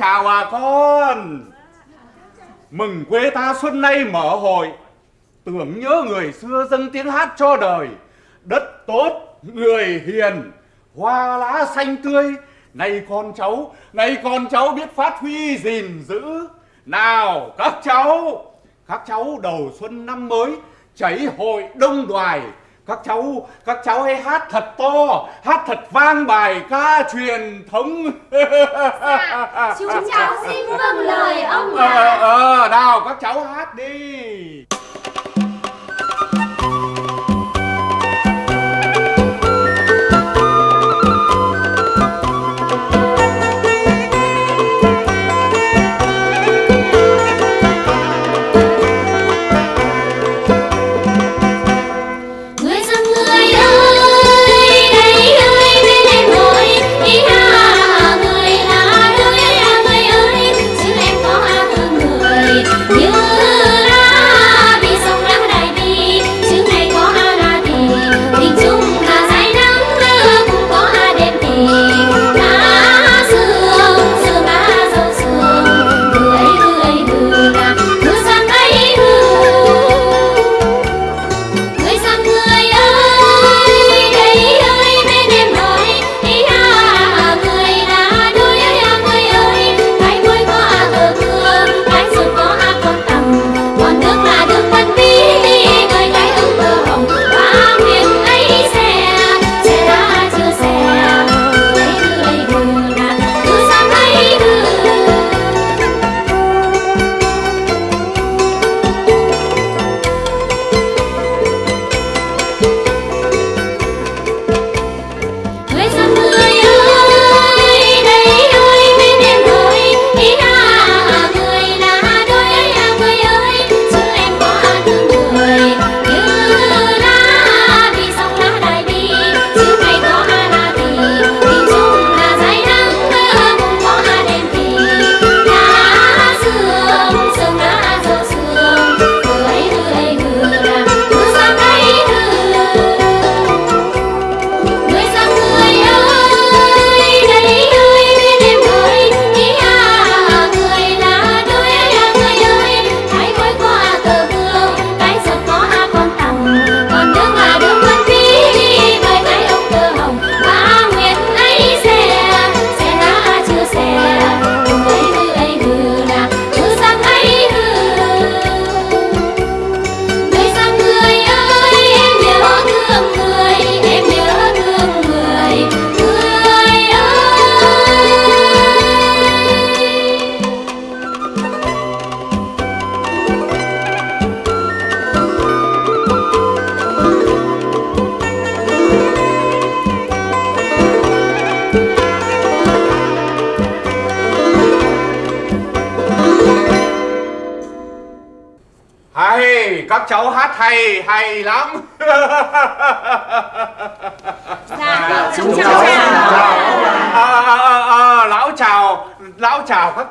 chào bà con. Mừng quê ta xuân nay mở hội. Tưởng nhớ người xưa dâng tiếng hát cho đời. Đất tốt, người hiền, hoa lá xanh tươi. Này con cháu này con cháu biết phát huy gìn giữ. Nào, các cháu các cháu đầu xuân năm mới, chảy hội đông đoài các cháu các cháu hãy hát thật to hát thật vang bài ca truyền thống. Dạ, chúng cháu xin vâng lời ông ạ. Ờ, ờ, nào các cháu hát đi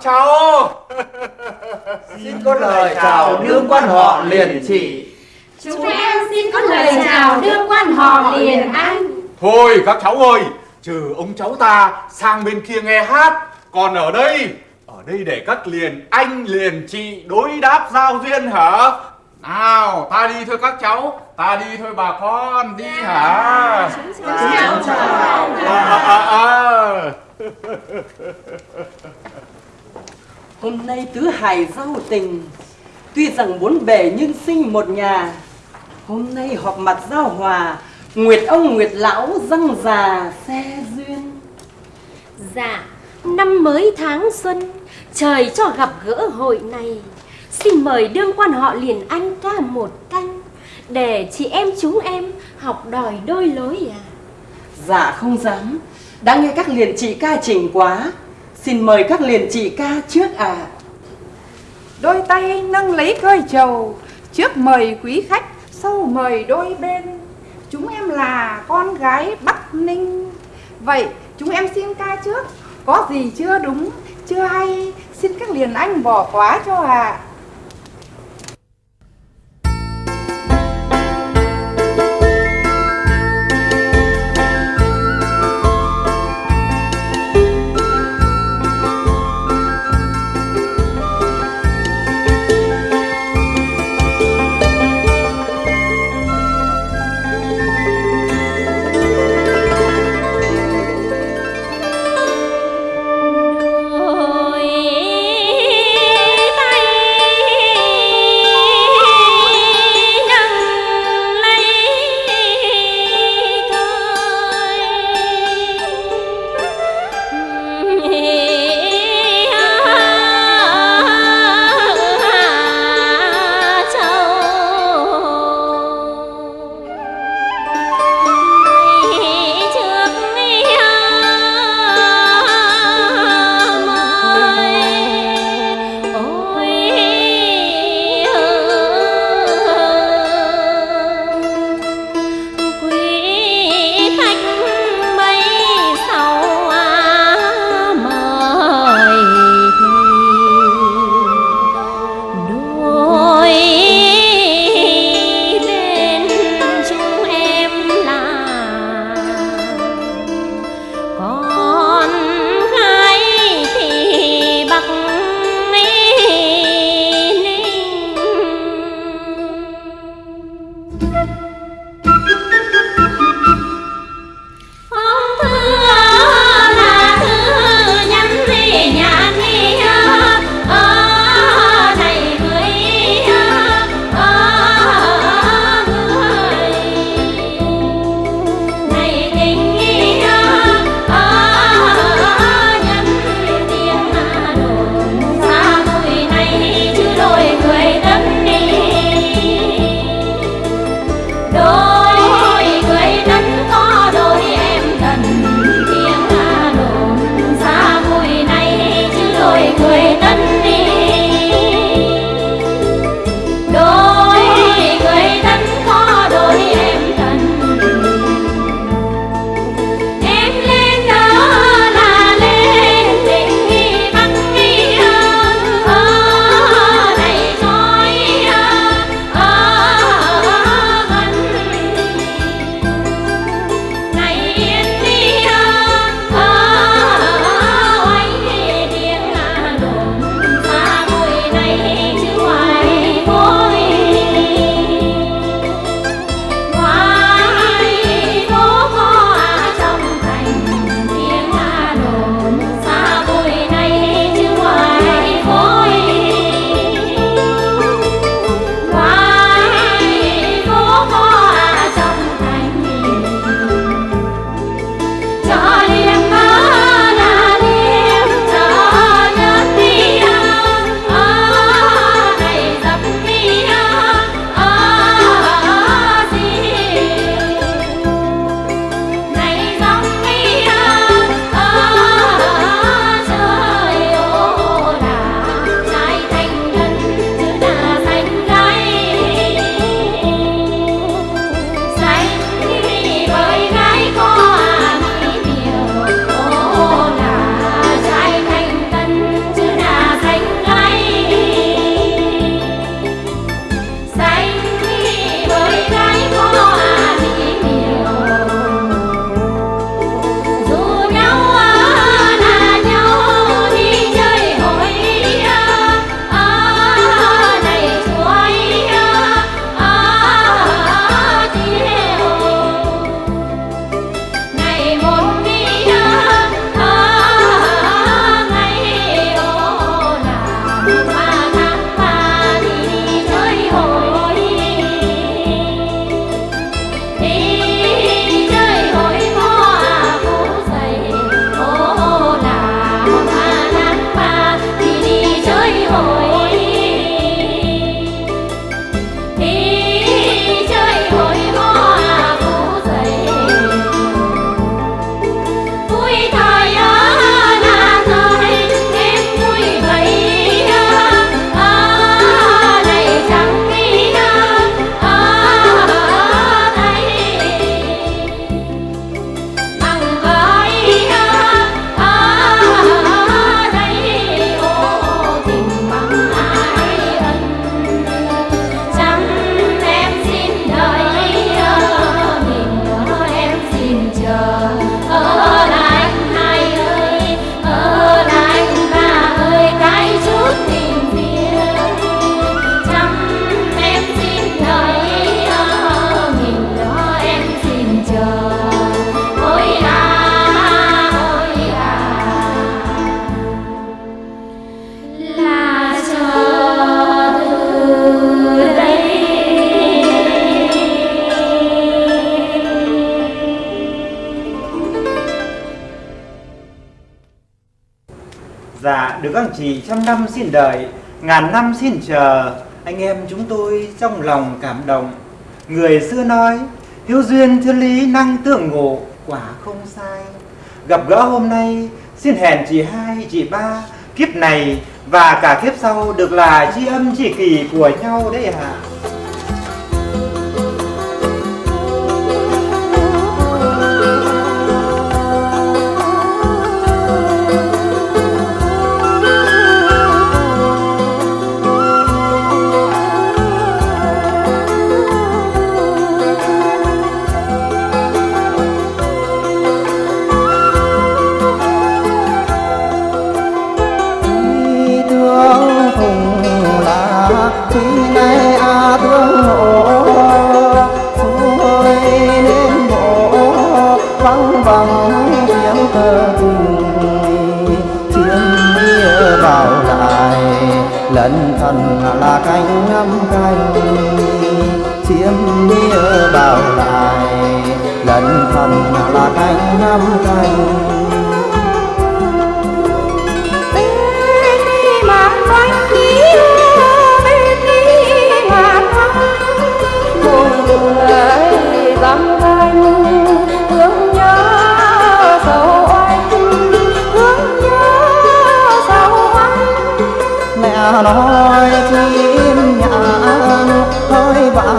cháu xin có lời chào đương quan họ liền trị chúng em xin có lời chào đương quan họ liền anh thôi các cháu ơi trừ ông cháu ta sang bên kia nghe hát còn ở đây ở đây để các liền anh liền chị đối đáp giao duyên hả nào, ta đi thôi các cháu Ta đi thôi bà con, đi yeah. hả? Chúng chào chào à, à, à. Hôm nay tứ hài giao tình. Tuy rằng bốn bề nhưng sinh một nhà. Hôm nay họp mặt giao hòa Nguyệt ông Nguyệt lão răng già xe duyên. Dạ, năm mới tháng xuân Trời cho gặp gỡ hội này. Xin mời đương quan họ liền anh ca một canh Để chị em chúng em học đòi đôi lối à Dạ không dám. Đã nghe các liền chị ca trình quá Xin mời các liền chị ca trước à Đôi tay nâng lấy cơi trầu Trước mời quý khách, Sau mời đôi bên. Chúng em là con gái Bắc Ninh. Vậy, chúng em xin ca trước. Có gì chưa đúng, Chưa hay, Xin các liền anh bỏ quá cho ạ. à. Chỉ trăm năm xin đợi ngàn năm xin chờ. Anh em chúng tôi trong lòng cảm động. Người xưa nói, hiếu duyên thiên lý năng tương ngộ, quả không sai. Gặp gỡ hôm nay, xin hẹn chị hai, chị ba, kiếp này và cả kiếp sau được là tri âm chỉ kỳ của nhau đấy ạ. à. Lần thần là cánh ngắm canh chiếm nghĩa vào lại lần thần là cánh ngắm canh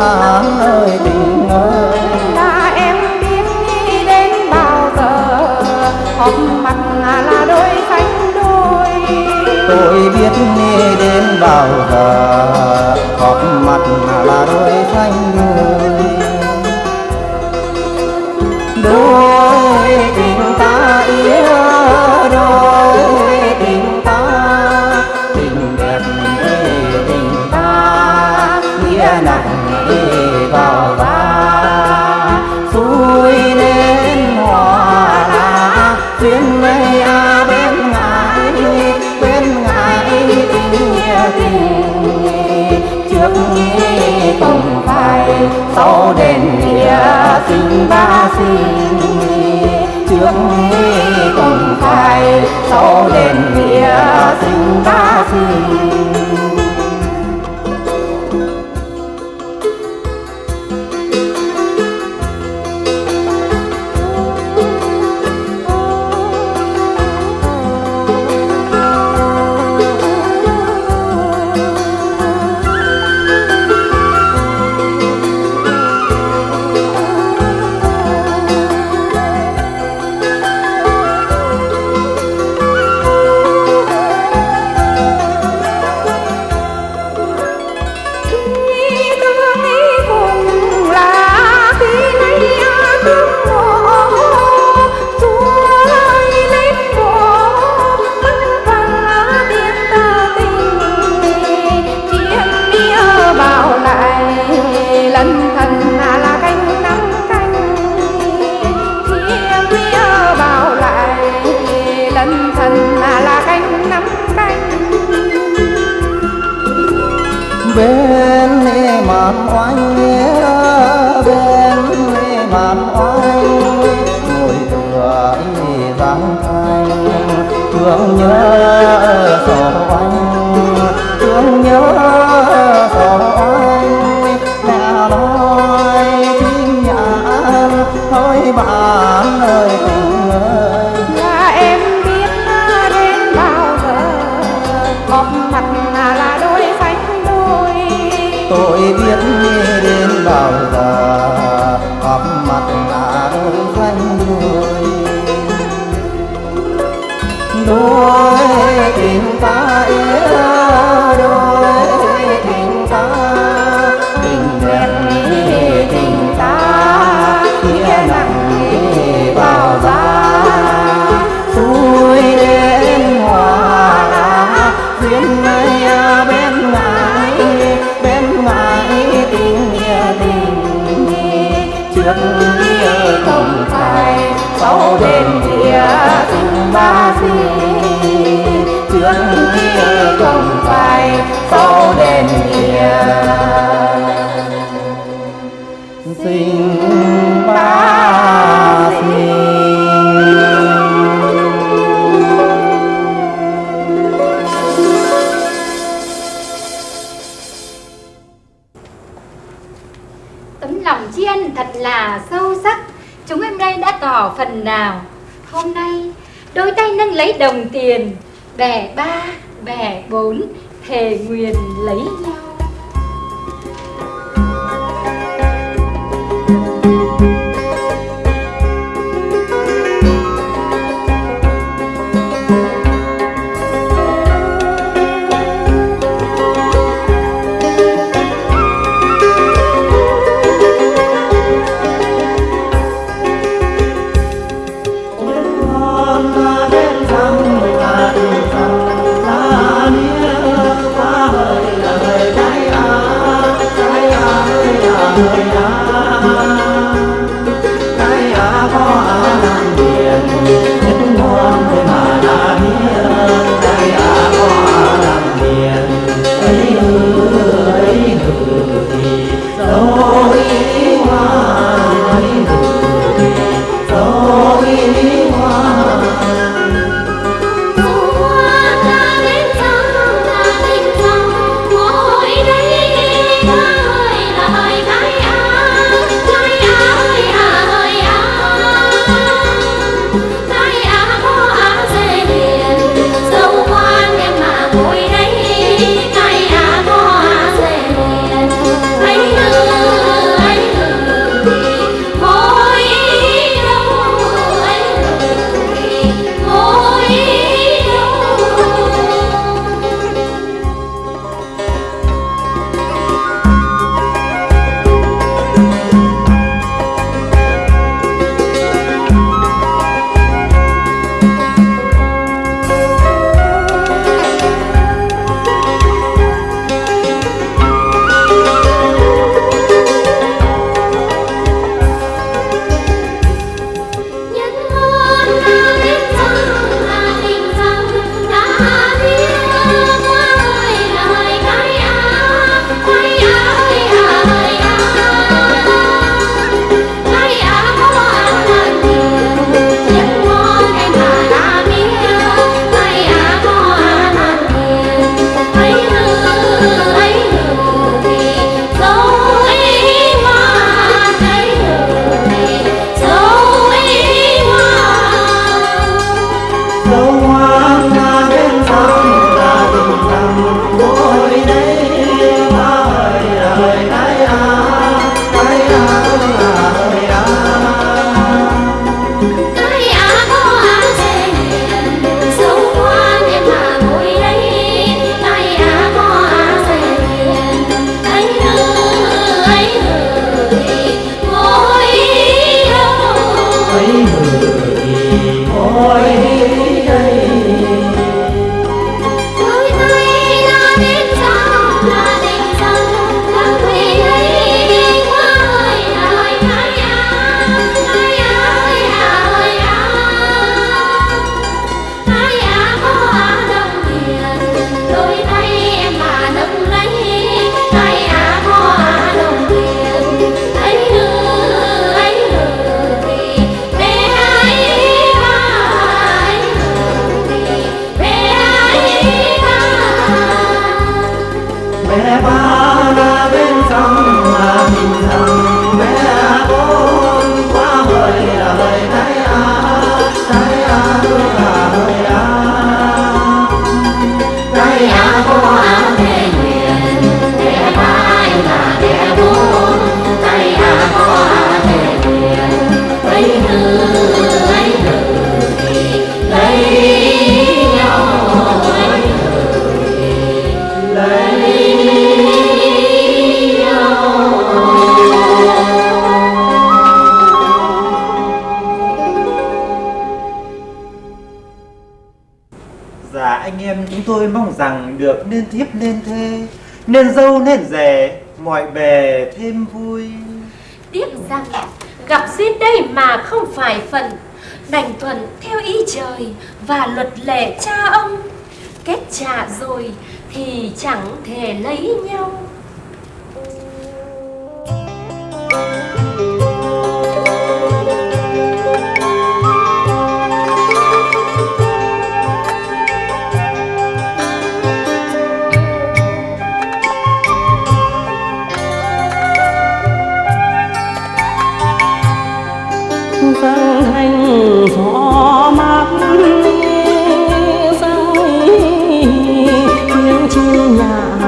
ơi ơi tình ơi là em biết đi đến bao giờ, họp mặt là đôi cánh đôi. Tôi biết đi đến bao giờ, họp mặt là đôi cánh đôi. Sau đền địa sinh ba sinh trước nghi cùng khai. Sau đền địa sinh ba sinh tôi biết nghe đến bao giờ thương không phải sau đêm kia xin ba xin tấm lòng tri ân thật là sâu sắc. Chúng em đây đã tỏ phần nào. Hôm nay, đôi tay nâng lấy đồng tiền bè ba, bè bốn Thề nguyền lấy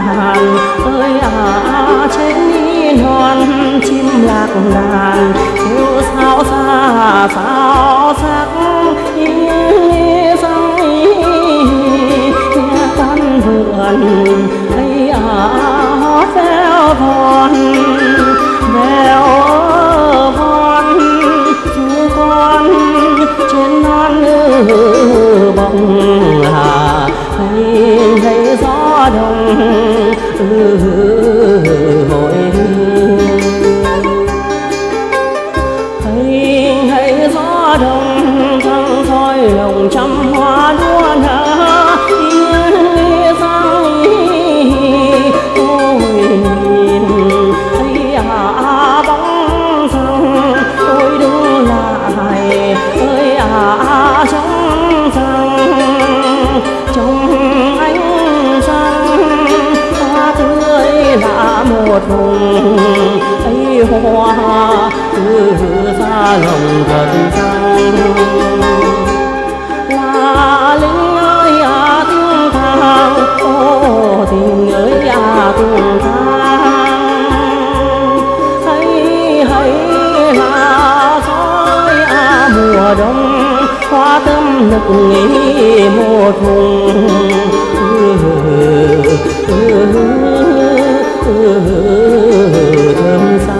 hàn ơi à trên non, chim lạc đàn. Kêu sao xa, sao sắc nghe con vườn. Ấy à hót veo von veo von, chú con trên non bồng. Oh. hoa cứ xa lòng gần trăng là linh ơi à tiếng thang ô tình ơi à tiếng thang hay hay là soi à mùa đông hoa tâm nực nghỉ một vùng thơm xa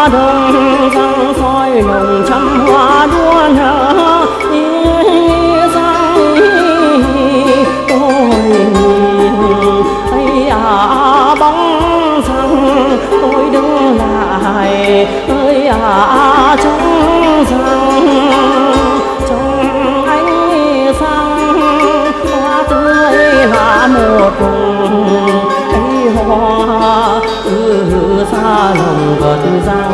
gió đông răng soi nồng trăm hoa đua nở răng tôi nhìn ấy à bóng răng tôi đứng lại ơi à trong lòng vật răng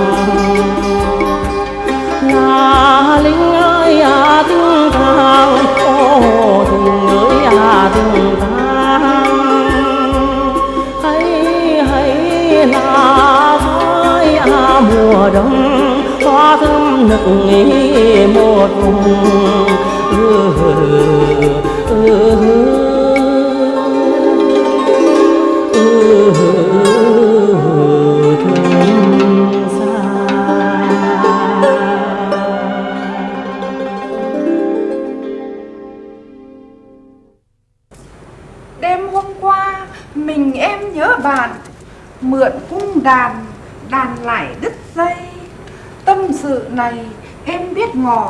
là linh ơi à tiếng thang ô tình ơi à tiếng thang hay hay là khói à mùa đông. Hoa thơm nực nghỉ một vùng. Ừ, ừ, ừ, ừ,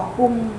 biết cùng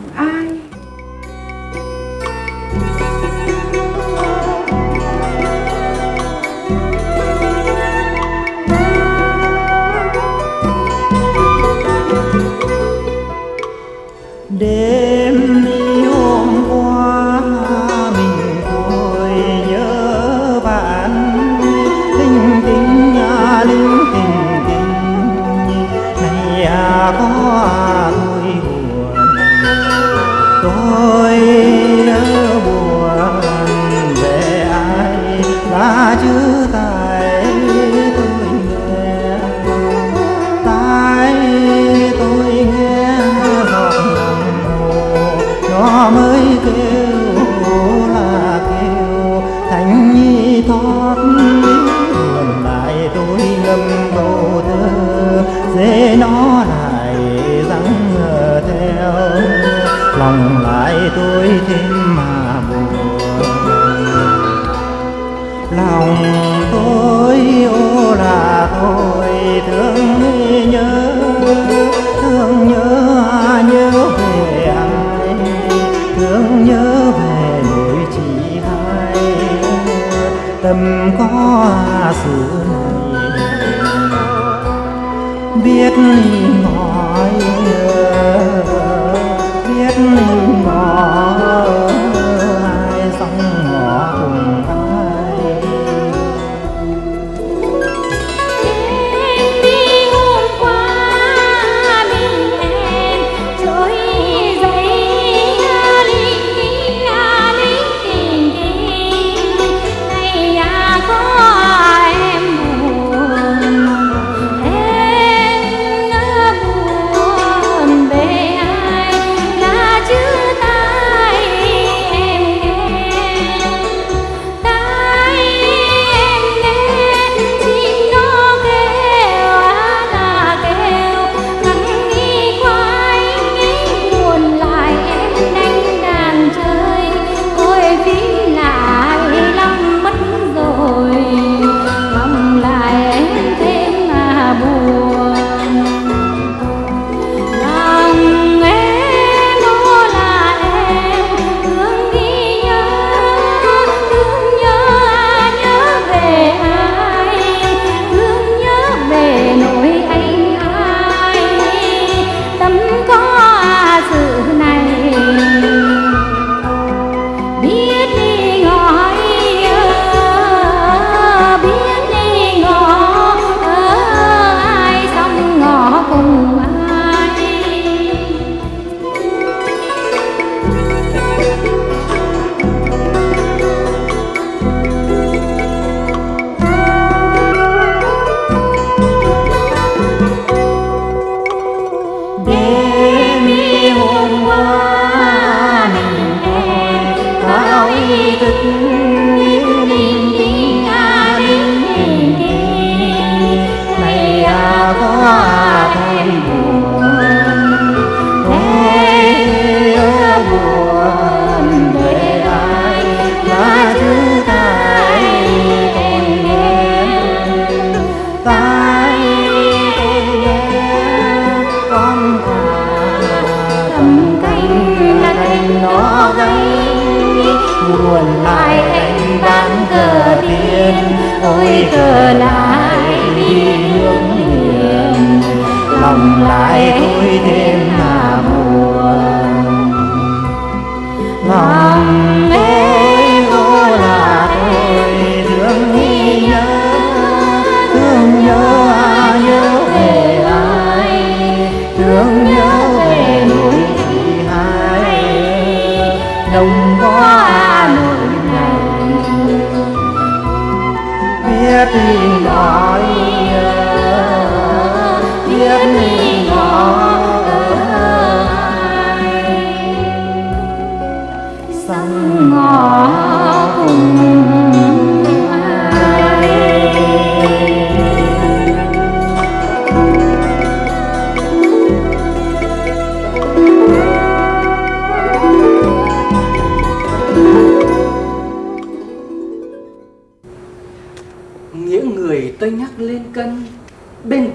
lại cuối đêm này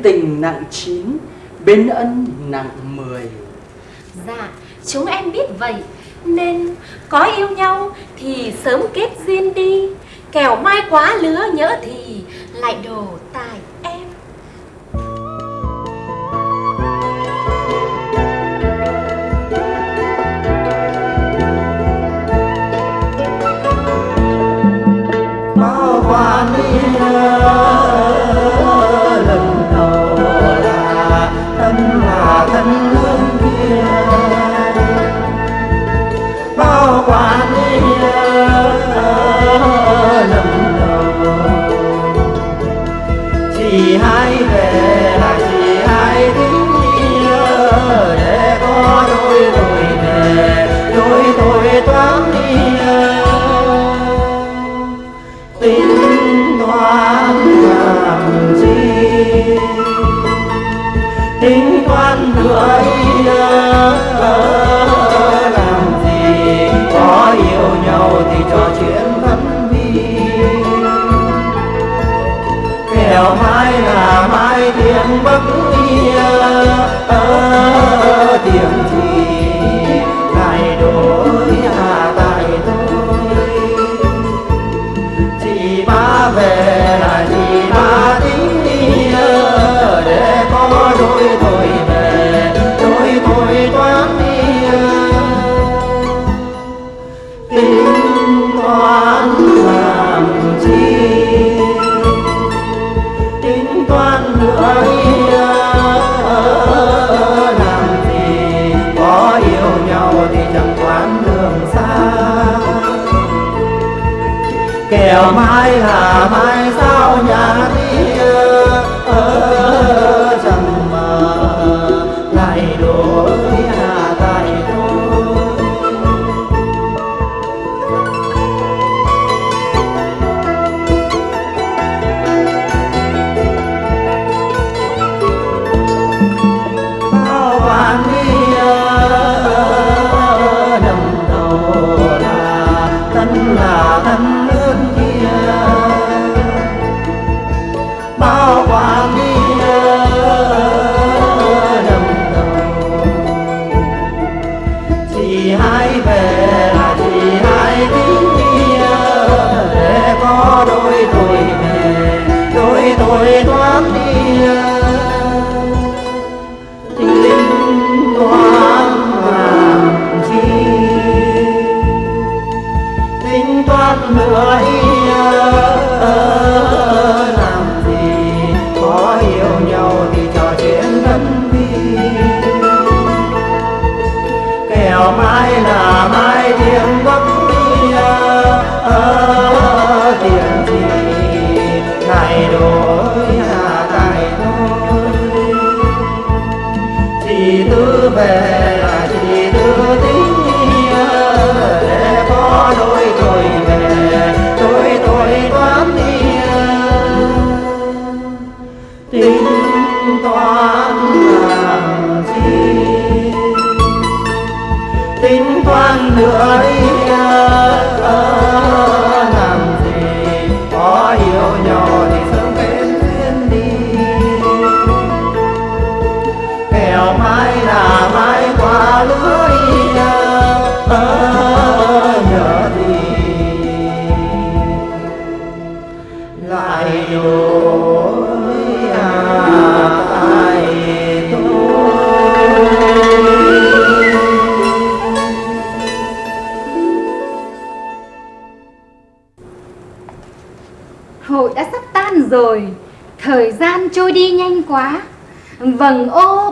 tình nặng chín Bên ân nặng mười. Dạ chúng em biết vậy Nên có yêu nhau thì sớm kết duyên đi. Kẻo mai quá lứa nhớ thì lại đổ tài em. Bao quan đi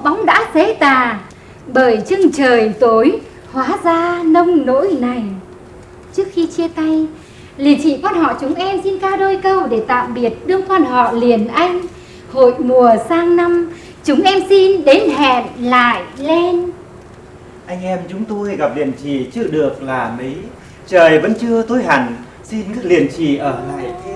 bóng đã xế tà. Bởi chân trời tối hóa ra nông nỗi này. Trước khi chia tay, liền chị quan họ chúng em xin ca đôi câu để tạm biệt đương quan họ liền anh. Hội mùa sang năm, chúng em xin đến hẹn lại lên. Anh em chúng tôi gặp liền chị chưa được là mấy. Trời vẫn chưa tối hẳn, xin các liền chị ở lại thêm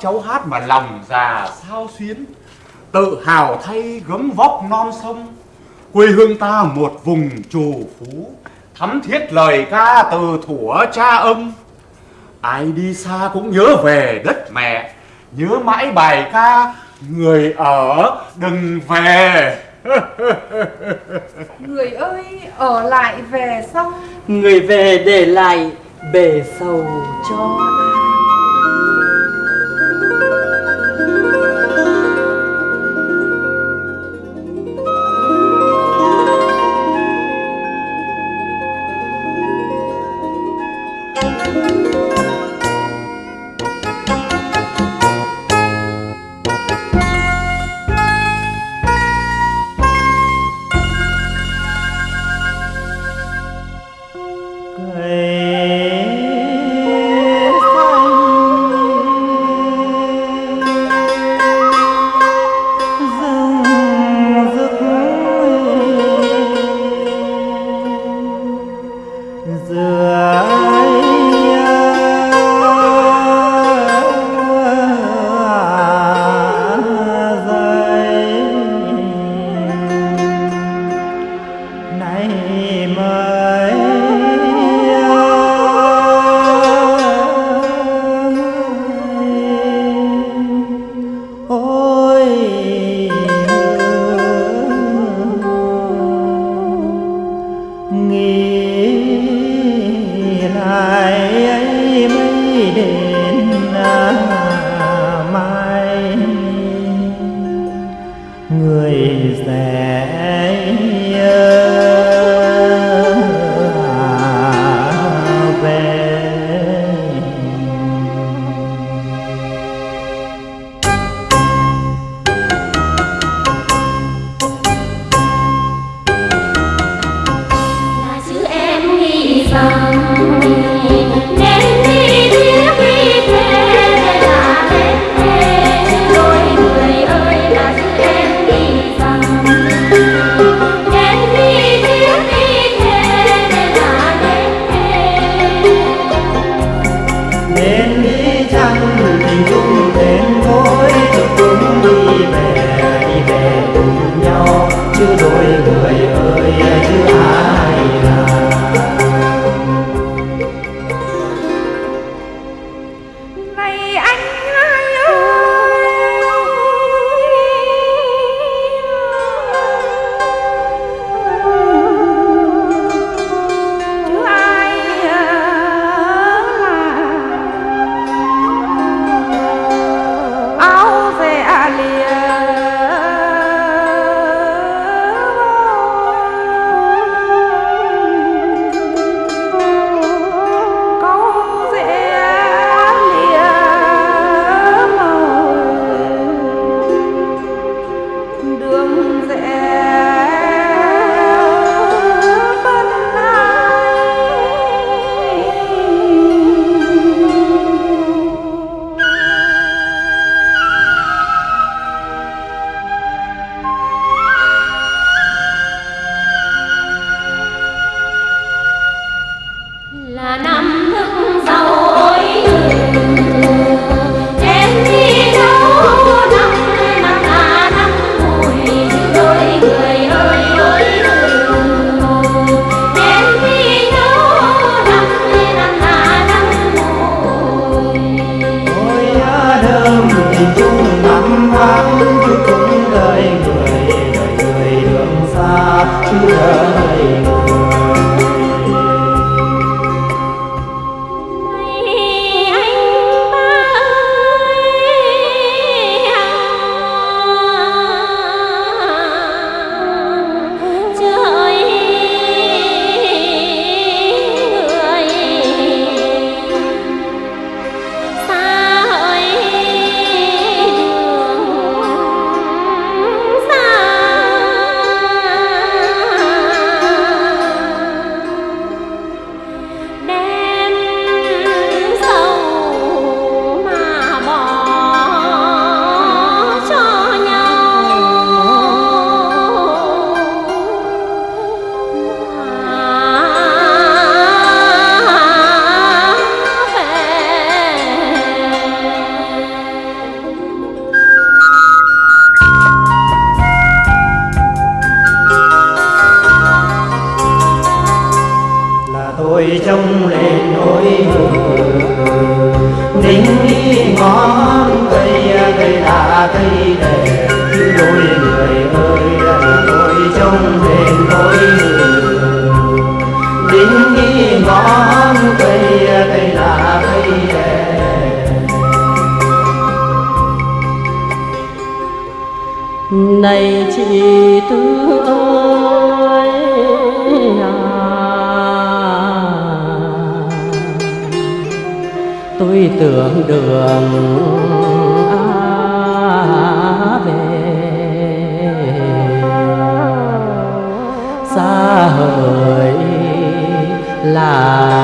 cháu hát mà lòng già sao xuyến. Tự hào thay gấm vóc non sông quê hương ta một vùng trù phú. Thắm thiết lời ca từ thuở cha ông. Ai đi xa cũng nhớ về đất mẹ nhớ mãi bài ca người ở đừng về. Người ơi ở lại về sau. Người về để lại bể sầu cho ai ngồi trong lên nỗi buồn tính đi ngón cây cây là cây đẹp, đôi người ơi ngồi trong lên nỗi buồn tính đi ngón cây cây là cây đẹp. này chị tư ơi à. tôi tưởng đường à về. Xa hơi là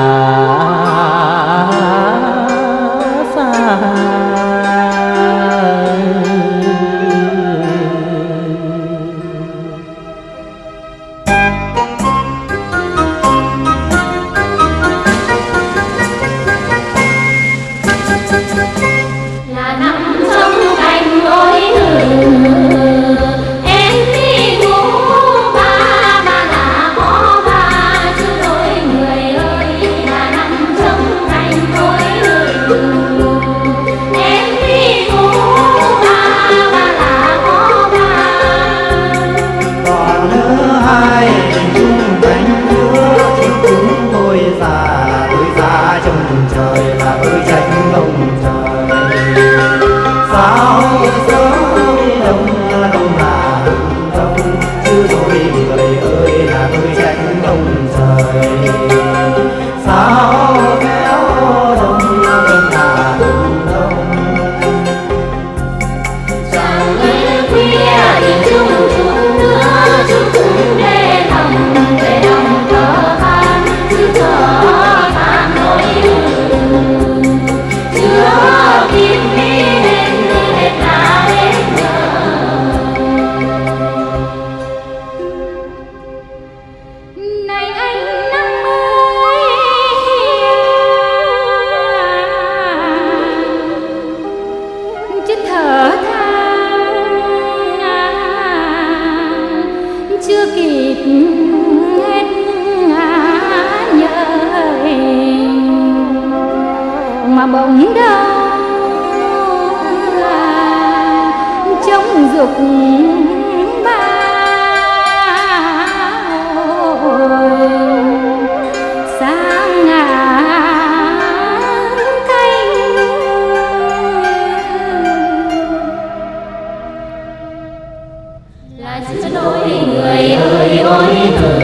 Ôi người ơi ôi thương